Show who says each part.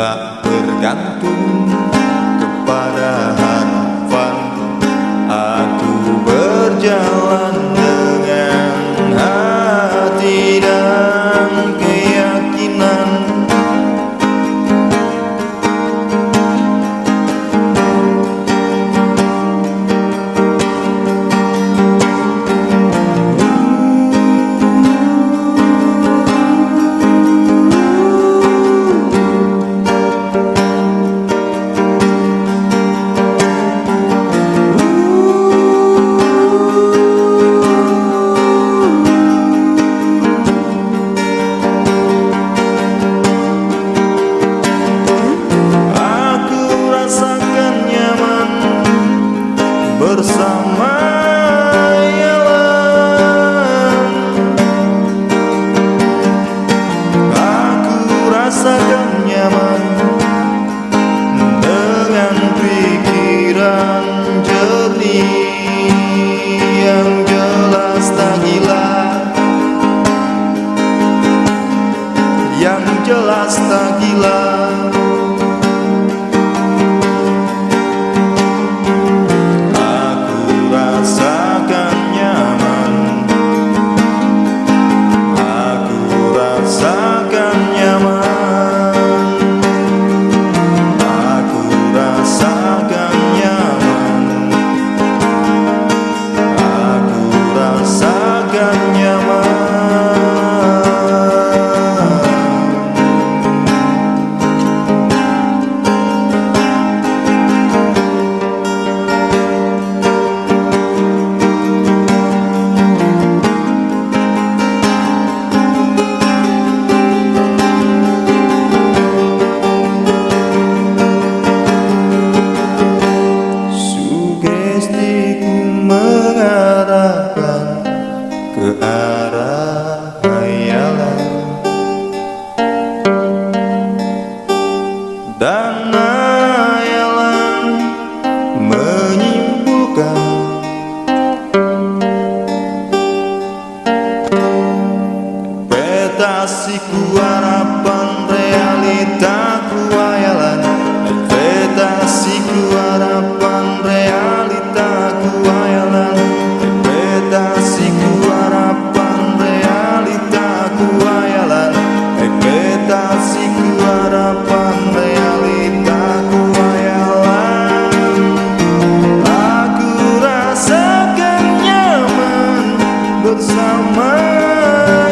Speaker 1: tak bergantung kepada jelas tak gila. dan ayalah menyimpulkan. Peta siku harapan realitaku ayalah peta siku harapan realitaku ayalah peta siku harapan realitaku ayalah peta siku harapan mãe.